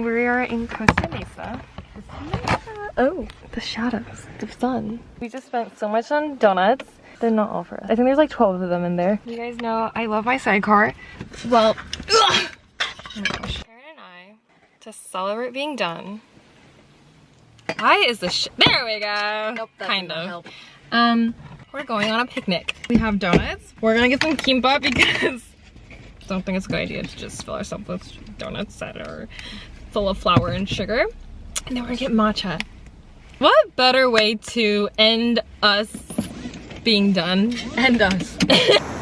We are in Costa Mesa. Oh, the shadows, the sun. We just spent so much on donuts. They're not all for us. I think there's like 12 of them in there. You guys know I love my sidecar. Well, oh my gosh. Karen and I, to celebrate being done. Why is the sh- There we go. Nope, that kind of. Help. Um, we're going on a picnic. We have donuts. We're gonna get some kimbap because I don't think it's a good idea to just fill ourselves with donuts that are full of flour and sugar. And then we're gonna get matcha. What better way to end us being done? End us.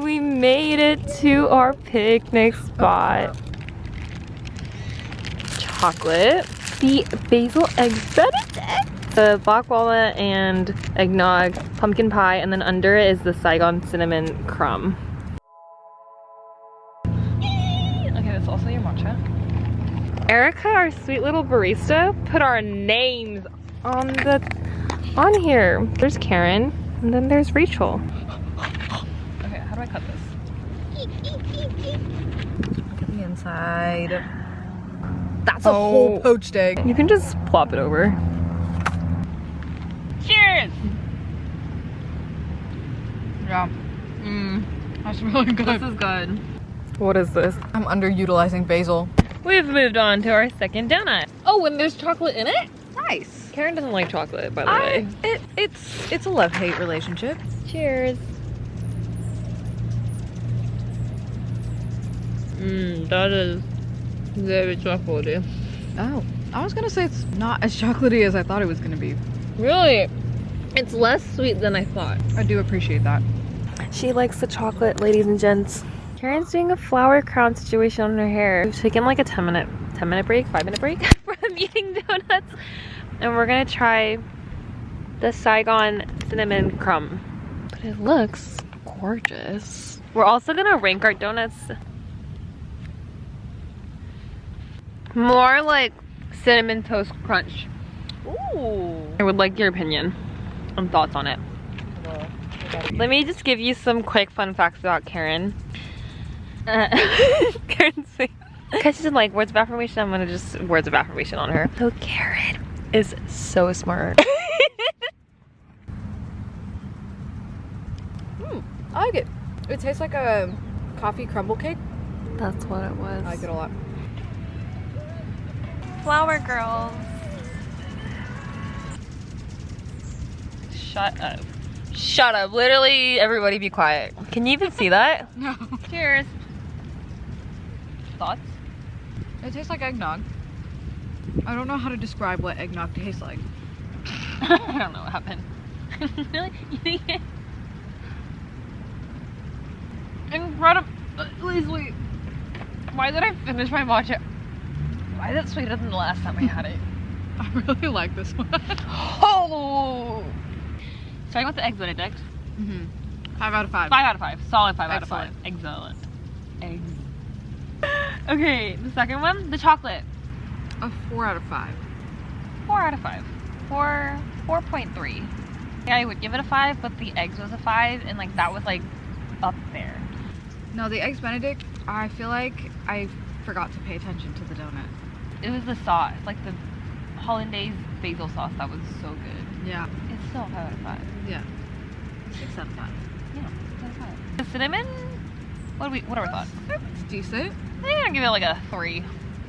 We made it to our picnic spot. Chocolate, the basil egg benedict, the walnut and eggnog, pumpkin pie, and then under it is the Saigon cinnamon crumb. Erica, our sweet little barista, put our names on the on here. There's Karen, and then there's Rachel. Okay, how do I cut this? Look at the inside. That's a Oh. whole poached egg. You can just plop it over. Cheers! Yeah. Mmm. That's really good. This is good. What is this? I'm underutilizing basil. We've moved on to our second donut. Oh, and there's chocolate in it? Nice. Karen doesn't like chocolate, by the I, way. it, it's it's a love-hate relationship. Cheers. Mmm, that is very chocolatey. Oh. I was gonna say it's not as chocolatey as I thought it was gonna be. Really? It's less sweet than I thought. I do appreciate that. She likes the chocolate, ladies and gents. Karen's doing a flower crown situation on her hair. We've taken like a 10 minute, 10 minute break, 5 minute break from eating donuts. And we're gonna try the Saigon cinnamon crumb. But it looks gorgeous. We're also gonna rank our donuts. More like cinnamon toast crunch. Ooh. I would like your opinion and thoughts on it. Let me just give you some quick fun facts about Karen. Uh, Karen's because she's in like words of affirmation, I'm gonna just words of affirmation on her. So Karen is so smart. I like it. It tastes like a coffee crumble cake. That's what it was. I like it a lot. Flower girls. Shut up. Shut up. Literally everybody be quiet. Can you even see that? No. Cheers. Thoughts? It tastes like eggnog. I don't know how to describe what eggnog tastes like. I don't know what happened. really? You think it? Incredibly sweet. Why did I finish my matcha? Why is it sweeter than the last time I had it? I really like this one. oh! Starting with the eggs benedict. hmm Five out of five. Five out of five. Solid five Excellent. out of five. Excellent. Eggs. Okay, the second one, the chocolate. A four out of five. Four out of five. Four, four point three. Yeah, I would give it a five, but the eggs was a five, and like that was like up there. No, the eggs Benedict. I feel like I forgot to pay attention to the donut. It was the sauce, like the hollandaise basil sauce that was so good. Yeah. It's still a five out of five. Yeah. Six out of five. Yeah, that's five. The cinnamon. What do we? What are our thoughts? It's decent. I'm gonna give it like a three.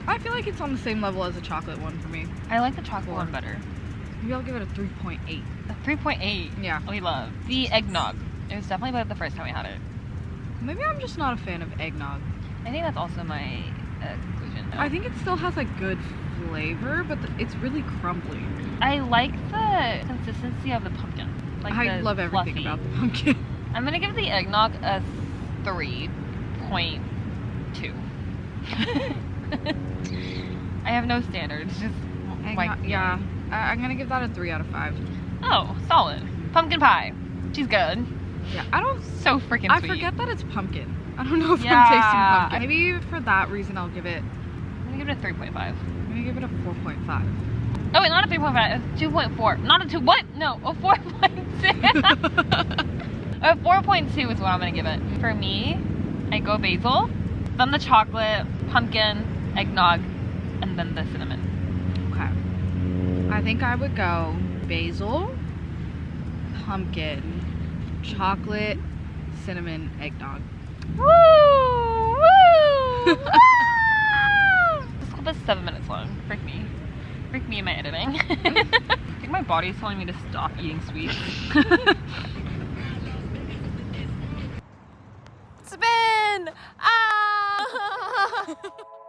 I feel like it's on the same level as the chocolate one for me. I like the chocolate Four. one better. Maybe I'll give it a 3.8. A three point eight. Yeah. We love the eggnog. It was definitely better the first time we had it. Maybe I'm just not a fan of eggnog. I think that's also my uh, conclusion. I think it still has a good flavor, but the, it's really crumbly. I like the consistency of the pumpkin. Like I love everything fluffy. about the pumpkin. I'm gonna give the eggnog a three point two. I have no standards. Just Eggnog- yeah, I, I'm gonna give that a 3 out of 5. Oh, solid. Pumpkin pie. She's good. Yeah, I don't. So freaking I sweet. forget that it's pumpkin. I don't know if Yeah, I'm tasting pumpkin. Maybe for that reason I'll give it. I'm gonna give it a three point five. I'm gonna give it a 4.5. Oh wait, not a three point five. A two point four. Not a two. What? No, a four point two. Uh, A 4.2 is what I'm gonna give it. For me, I go basil, then the chocolate, pumpkin, eggnog, and then the cinnamon. Okay. I think I would go basil, pumpkin, chocolate, cinnamon, eggnog. Woo! Woo! this clip is seven minutes long. Freak me. Freak me in my editing. I think my body's telling me to stop eating sweets. Spin! Ah!